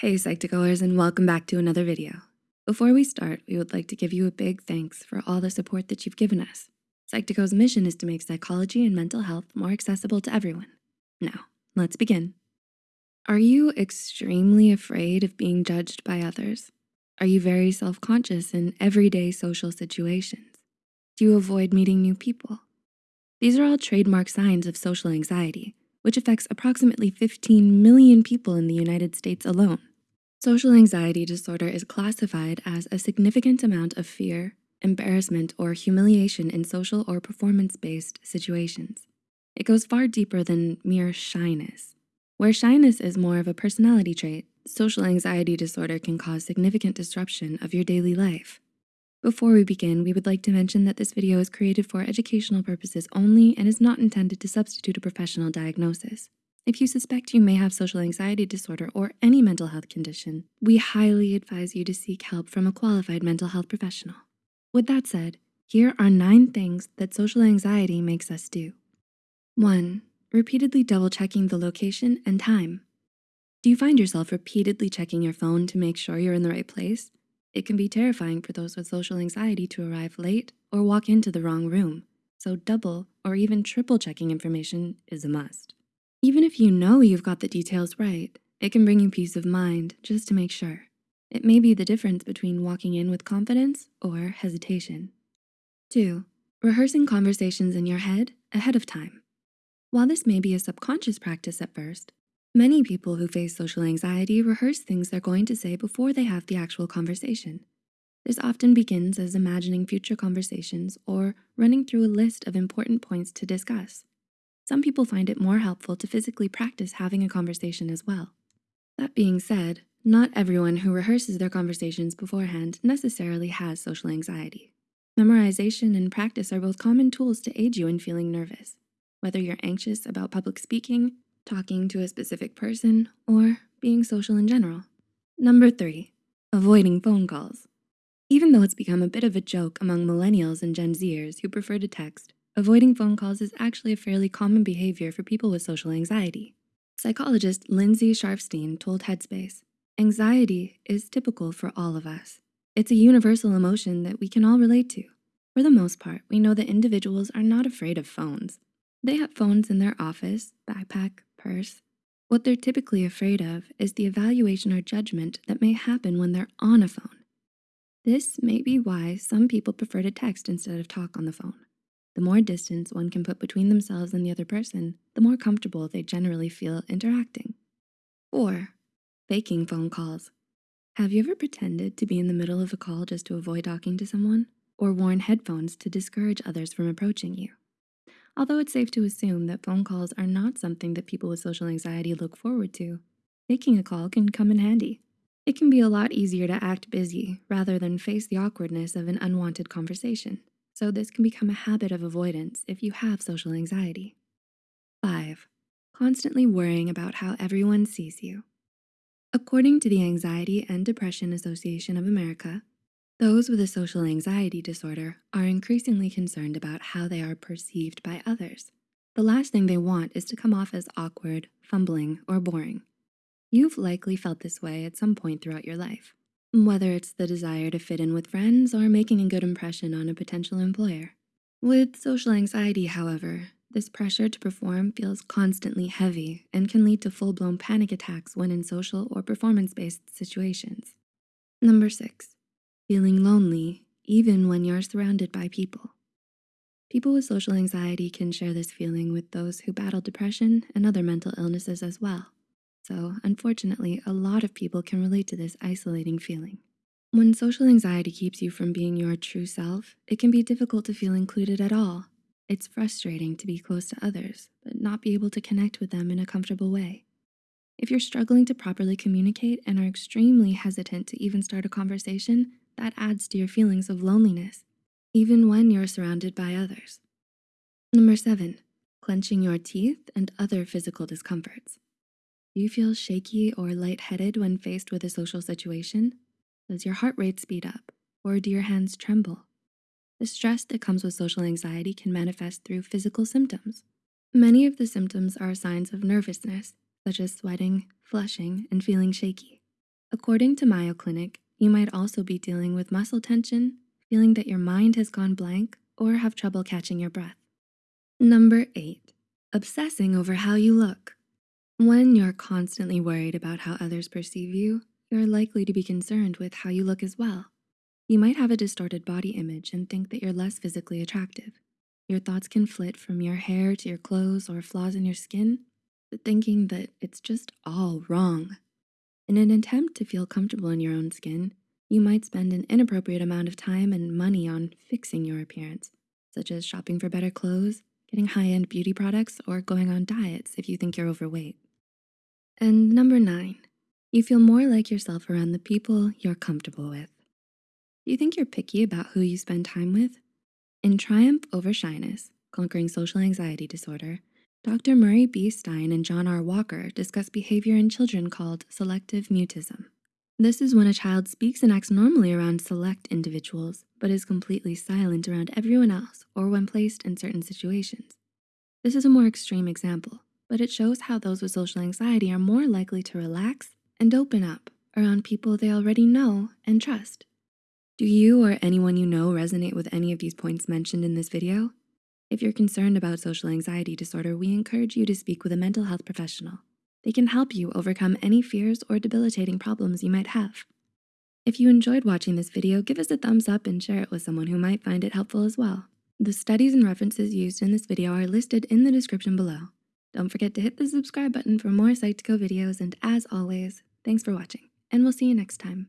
Hey Psych2Goers and welcome back to another video. Before we start, we would like to give you a big thanks for all the support that you've given us. Psych2Go's mission is to make psychology and mental health more accessible to everyone. Now, let's begin. Are you extremely afraid of being judged by others? Are you very self-conscious in everyday social situations? Do you avoid meeting new people? These are all trademark signs of social anxiety, which affects approximately 15 million people in the United States alone. Social anxiety disorder is classified as a significant amount of fear, embarrassment, or humiliation in social or performance-based situations. It goes far deeper than mere shyness. Where shyness is more of a personality trait, social anxiety disorder can cause significant disruption of your daily life. Before we begin, we would like to mention that this video is created for educational purposes only and is not intended to substitute a professional diagnosis. If you suspect you may have social anxiety disorder or any mental health condition, we highly advise you to seek help from a qualified mental health professional. With that said, here are nine things that social anxiety makes us do. One, repeatedly double checking the location and time. Do you find yourself repeatedly checking your phone to make sure you're in the right place? It can be terrifying for those with social anxiety to arrive late or walk into the wrong room. So double or even triple checking information is a must. Even if you know you've got the details right, it can bring you peace of mind just to make sure. It may be the difference between walking in with confidence or hesitation. Two, rehearsing conversations in your head ahead of time. While this may be a subconscious practice at first, Many people who face social anxiety rehearse things they're going to say before they have the actual conversation. This often begins as imagining future conversations or running through a list of important points to discuss. Some people find it more helpful to physically practice having a conversation as well. That being said, not everyone who rehearses their conversations beforehand necessarily has social anxiety. Memorization and practice are both common tools to aid you in feeling nervous. Whether you're anxious about public speaking, talking to a specific person, or being social in general. Number three, avoiding phone calls. Even though it's become a bit of a joke among millennials and Gen Zers who prefer to text, avoiding phone calls is actually a fairly common behavior for people with social anxiety. Psychologist Lindsay Scharfstein told Headspace, anxiety is typical for all of us. It's a universal emotion that we can all relate to. For the most part, we know that individuals are not afraid of phones. They have phones in their office, backpack, purse. What they're typically afraid of is the evaluation or judgment that may happen when they're on a phone. This may be why some people prefer to text instead of talk on the phone. The more distance one can put between themselves and the other person, the more comfortable they generally feel interacting. Four, faking phone calls. Have you ever pretended to be in the middle of a call just to avoid talking to someone? Or worn headphones to discourage others from approaching you? Although it's safe to assume that phone calls are not something that people with social anxiety look forward to, making a call can come in handy. It can be a lot easier to act busy rather than face the awkwardness of an unwanted conversation. So this can become a habit of avoidance if you have social anxiety. Five, constantly worrying about how everyone sees you. According to the Anxiety and Depression Association of America, those with a social anxiety disorder are increasingly concerned about how they are perceived by others. The last thing they want is to come off as awkward, fumbling, or boring. You've likely felt this way at some point throughout your life, whether it's the desire to fit in with friends or making a good impression on a potential employer. With social anxiety, however, this pressure to perform feels constantly heavy and can lead to full-blown panic attacks when in social or performance-based situations. Number six, feeling lonely even when you're surrounded by people. People with social anxiety can share this feeling with those who battle depression and other mental illnesses as well. So unfortunately, a lot of people can relate to this isolating feeling. When social anxiety keeps you from being your true self, it can be difficult to feel included at all. It's frustrating to be close to others, but not be able to connect with them in a comfortable way. If you're struggling to properly communicate and are extremely hesitant to even start a conversation, that adds to your feelings of loneliness, even when you're surrounded by others. Number seven, clenching your teeth and other physical discomforts. Do you feel shaky or lightheaded when faced with a social situation? Does your heart rate speed up or do your hands tremble? The stress that comes with social anxiety can manifest through physical symptoms. Many of the symptoms are signs of nervousness, such as sweating, flushing, and feeling shaky. According to Mayo Clinic, you might also be dealing with muscle tension, feeling that your mind has gone blank, or have trouble catching your breath. Number eight, obsessing over how you look. When you're constantly worried about how others perceive you, you're likely to be concerned with how you look as well. You might have a distorted body image and think that you're less physically attractive. Your thoughts can flit from your hair to your clothes or flaws in your skin, thinking that it's just all wrong. In an attempt to feel comfortable in your own skin, you might spend an inappropriate amount of time and money on fixing your appearance, such as shopping for better clothes, getting high-end beauty products, or going on diets if you think you're overweight. And number nine, you feel more like yourself around the people you're comfortable with. You think you're picky about who you spend time with? In Triumph Over Shyness, Conquering Social Anxiety Disorder, Dr. Murray B. Stein and John R. Walker discuss behavior in children called selective mutism. This is when a child speaks and acts normally around select individuals, but is completely silent around everyone else or when placed in certain situations. This is a more extreme example, but it shows how those with social anxiety are more likely to relax and open up around people they already know and trust. Do you or anyone you know resonate with any of these points mentioned in this video? If you're concerned about social anxiety disorder, we encourage you to speak with a mental health professional. They can help you overcome any fears or debilitating problems you might have. If you enjoyed watching this video, give us a thumbs up and share it with someone who might find it helpful as well. The studies and references used in this video are listed in the description below. Don't forget to hit the subscribe button for more Psych2Go videos, and as always, thanks for watching, and we'll see you next time.